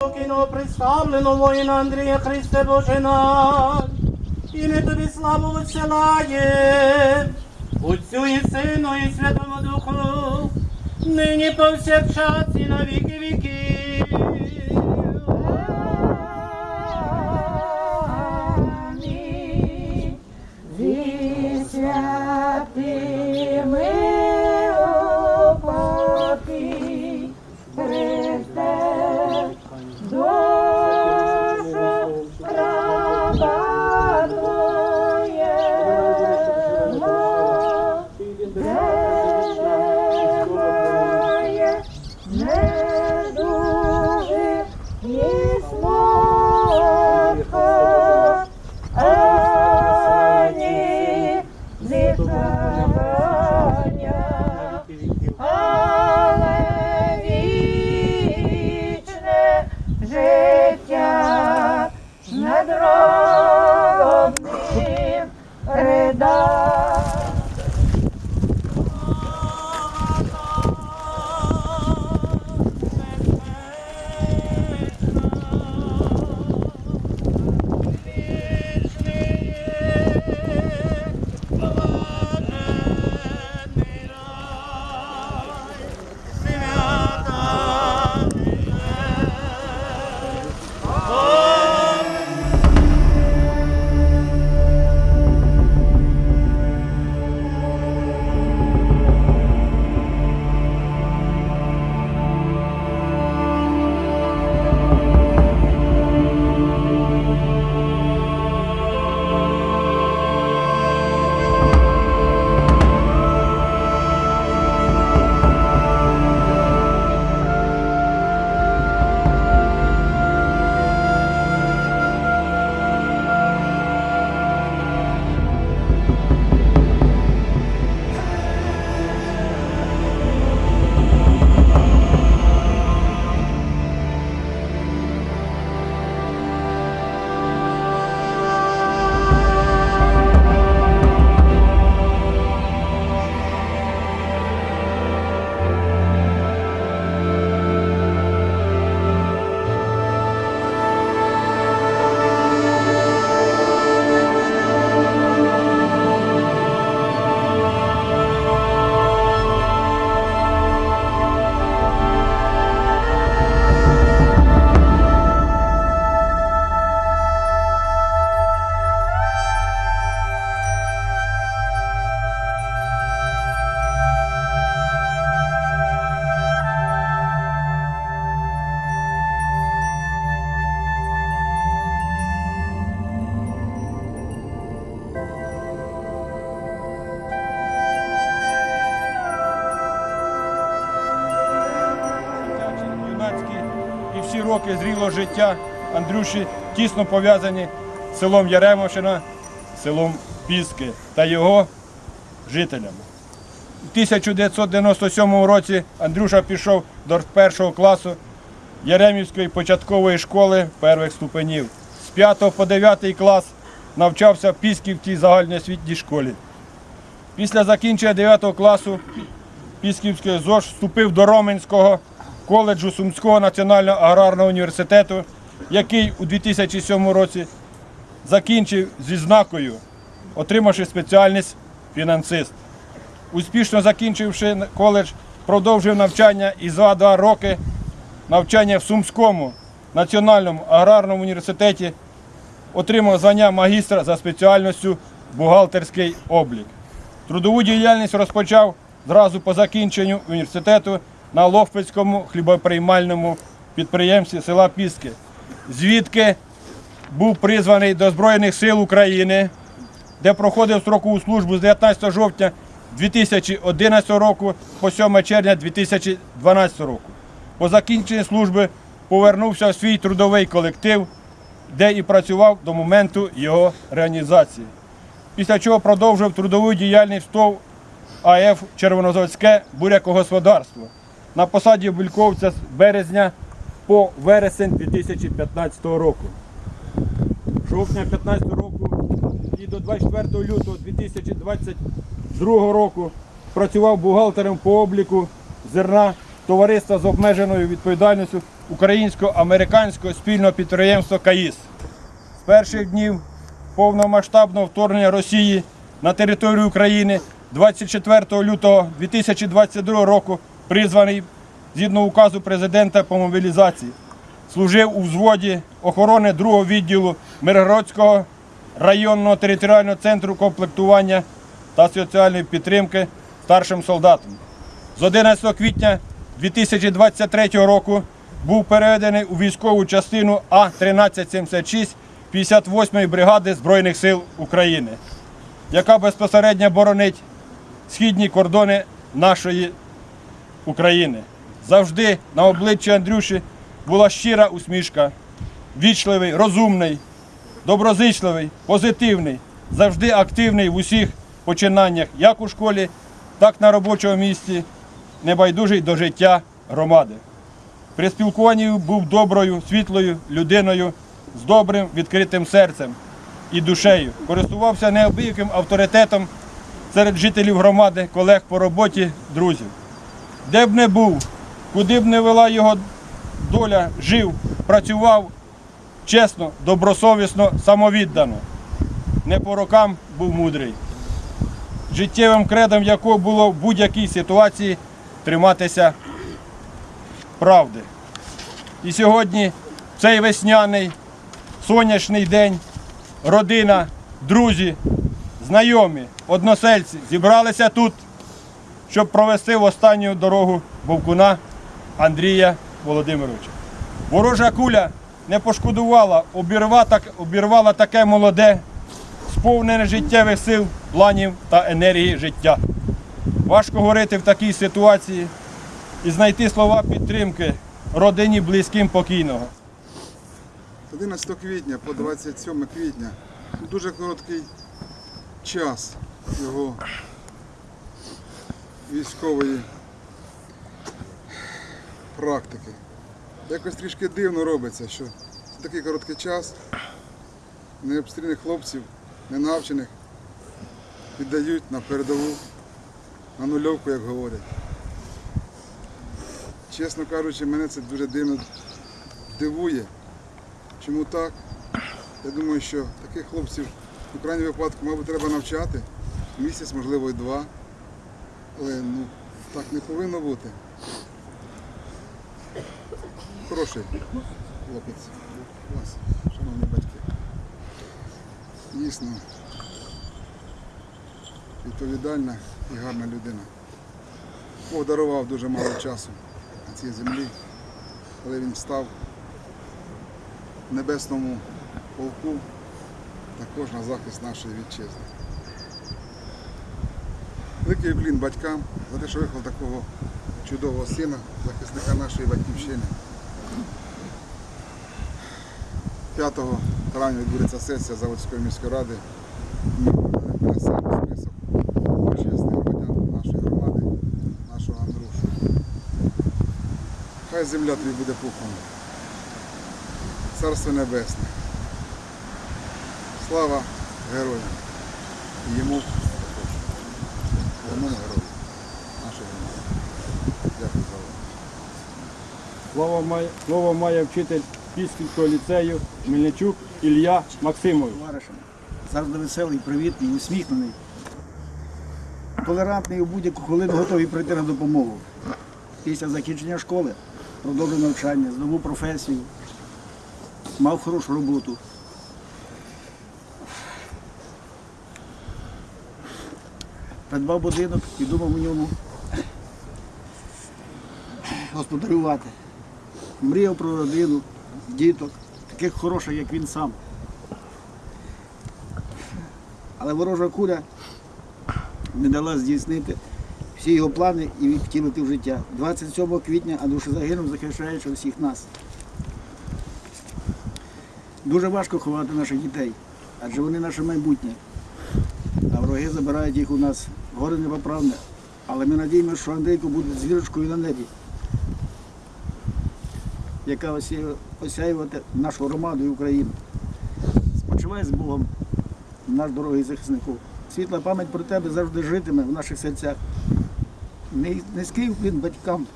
Покинуло представлено воїна Андрія Христе Боже наш, і ми тобі славу висилає, Отцю і Сину і Святому Духу, нині повсякчас і на віки віків. Роки зрілого життя Андрюші тісно пов'язані з селом Яремовщина, селом Піски та його жителями. У 1997 році Андрюша пішов до першого класу Яремівської початкової школи перших ступенів. З 5 по 9 клас навчався в Пісківській загальноосвітній школі. Після закінчення 9 класу Пісківської ЗОЖ вступив до Роменського коледжу Сумського національного аграрного університету, який у 2007 році закінчив зі знакою, отримавши спеціальність фінансист. Успішно закінчивши коледж, продовжив навчання і за два роки навчання в Сумському національному аграрному університеті, отримав звання магістра за спеціальністю бухгалтерський облік. Трудову діяльність розпочав зразу по закінченню університету на Лохвицькому хлібоприймальному підприємстві села Піски, звідки був призваний до Збройних сил України, де проходив строкову службу з 19 жовтня 2011 року по 7 червня 2012 року. По закінченні служби повернувся в свій трудовий колектив, де і працював до моменту його реалізації. Після чого продовжив трудову діяльність в ТОВ АФ Червонозаводське бурякогосподарство на посаді бульковця з березня по вересень 2015 року. Жовтня 2015 року і до 24 лютого 2022 року працював бухгалтером по обліку зерна товариства з обмеженою відповідальністю українсько-американського спільного підприємства КАїС. З перших днів повномасштабного вторгнення Росії на територію України 24 лютого 2022 року призваний згідно указу президента по мобілізації. Служив у взводі охорони другого відділу Миргородського районного територіального центру комплектування та соціальної підтримки старшим солдатом. З 11 квітня 2023 року був переведений у військову частину А-1376 58-ї бригади Збройних сил України, яка безпосередньо боронить східні кордони нашої України. Завжди на обличчі Андрюші була щира усмішка, вічливий, розумний, доброзичливий, позитивний, завжди активний в усіх починаннях, як у школі, так на робочому місці, небайдужий до життя громади. При спілкуванні був доброю, світлою людиною з добрим відкритим серцем і душею. Користувався неабияким авторитетом серед жителів громади, колег по роботі, друзів. Де б не був, куди б не вела його доля, жив, працював чесно, добросовісно, самовіддано. Не по рокам був мудрий. Життєвим кредом якого було в будь-якій ситуації триматися правди. І сьогодні, цей весняний сонячний день, родина, друзі, знайомі, односельці зібралися тут, щоб провести в останню дорогу вовкуна Андрія Володимировича. Ворожа куля не пошкодувала, обірвала, так, обірвала таке молоде, сповнене життєвих сил, планів та енергії життя. Важко говорити в такій ситуації і знайти слова підтримки родині близьким покійного. 11 квітня по 27 квітня дуже короткий час його військової практики. Якось трішки дивно робиться, що за такий короткий час необстрільних хлопців, ненавчених віддають на передову, на нульовку, як говорять. Чесно кажучи, мене це дуже дивно дивує. Чому так? Я думаю, що таких хлопців в крайньому випадку, мабуть, треба навчати. Місяць, можливо, і два. Але ну, так не повинно бути. Хороший хлопець вас, шановні батьки. Дійсно відповідальна і гарна людина. Бог дарував дуже мало часу на цій землі, коли він став в небесному полку також на захист нашої вітчизни. Великий уклін батькам за те, що виховав такого чудового сина, захисника нашої батьківщини. 5 травня відбудеться сесія Заводської міської ради. Ми внесемо список почесних громадян нашої громади, нашого Андрушу. Хай земля тобі буде пухом. Царство Небесне. Слава героям. Йому головному герою нашої громади. Дякую за увагу. Слово має, слово має вчитель Пісківського ліцею Мельничук Ілля товаришем. Завжди веселий, привітний, усміхнений. Толерантний у будь-яку хвилину готовий прийти на допомогу. Після закінчення школи продовжив навчання, здобув професію, мав хорошу роботу. Придбав будинок і думав у ньому господарювати. Мріяв про родину, діток, таких хороших, як він сам. Але ворожа куля не дала здійснити всі його плани і втілити в життя. 27 квітня Андрюша загинув, захищаючи всіх нас. Дуже важко ховати наших дітей, адже вони наше майбутнє. А вороги забирають їх у нас. Горе непоправне. Але ми надіємося, що Андрійко буде зірочкою на небі, яка осяювати нашу громаду і Україну. Спочивай з Богом, наш дорогий захиснику. Світла пам'ять про тебе завжди житиме в наших серцях. Ни- Низький вклін батькам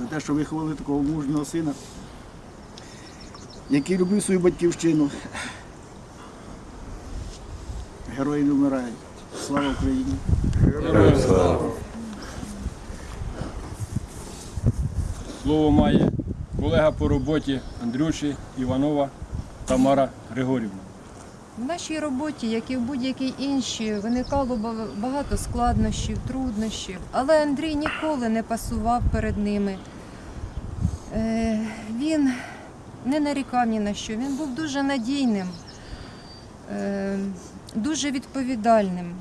за те, що виховали такого мужнього сина, який любив свою батьківщину. Герої не вмирають. Слава Україні! Слово має колега по роботі Андрюші Іванова Тамара Григорівна. В нашій роботі, як і в будь-якій іншій, виникало багато складнощів, труднощів, але Андрій ніколи не пасував перед ними. Е, Він не нарікав ні на що, він був дуже надійним, е, дуже відповідальним,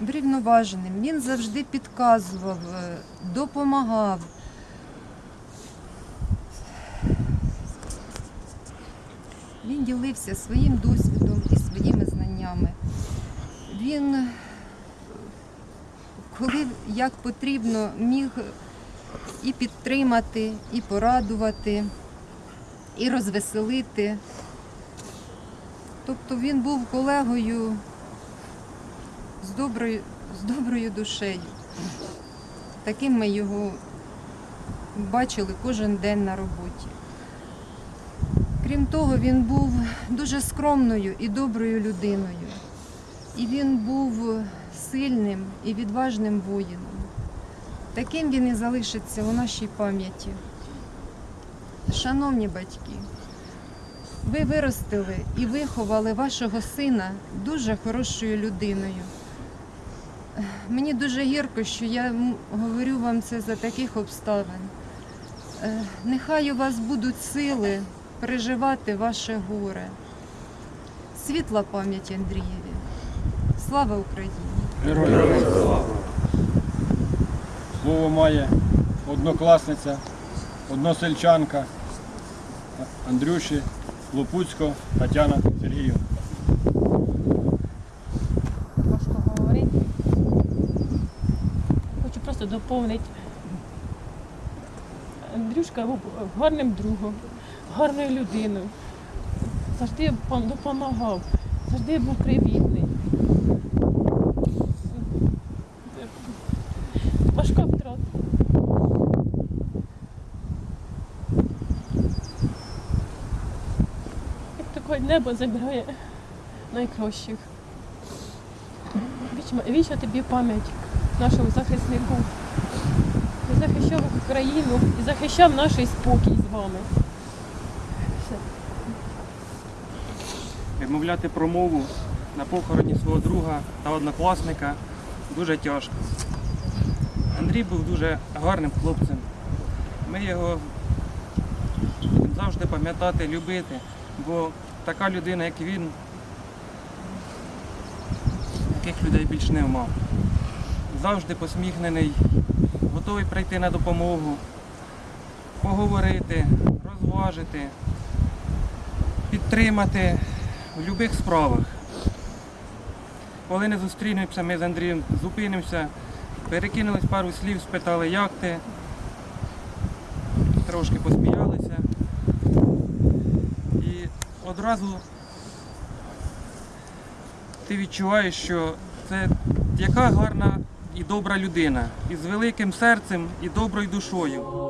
врівноваженим. Він завжди підказував, е, допомагав. Він ділився своїм досвідом і своїми знаннями. Він, коли як потрібно, міг і підтримати, і порадувати, і розвеселити. Тобто він був колегою з доброю, з доброю душею. Таким ми його бачили кожен день на роботі. Крім того, він був дуже скромною і доброю людиною. І він був сильним і відважним воїном. Таким він і залишиться у нашій пам'яті. Шановні батьки, ви виростили і виховали вашого сина дуже хорошою людиною. Мені дуже гірко, що я говорю вам це за таких обставин. Е, Нехай у вас будуть сили переживати ваше горе. Світла пам'ять Андрієві. Слава Україні! Героям слава! Слово має однокласниця, односельчанка Андрюші Лопуцько Тетяна Сергіївна. важко говорити. Хочу просто доповнити. Андрюшка був гарним другом, гарною людиною. Завжди допомагав, завжди був привітний. Важка втрата. Як таке небо забирає найкращих. Вічна тобі пам'ять нашому захиснику. Він захищав Україну і захищав наш спокій з вами. Вимовляти промову на похороні свого друга та однокласника дуже тяжко. Андрій був дуже гарним хлопцем. Ми його завжди пам'ятати, любити, бо така людина, як він, таких людей більш не мав. Завжди посміхнений, готовий прийти на допомогу, поговорити, розважити, підтримати в будь-яких справах. Коли не зустрінемося, ми з Андрієм зупинимося, перекинулись пару слів, спитали, як ти. Трошки посміялися. І одразу ти відчуваєш, що це яка гарна і добра людина, із великим серцем і доброю душою.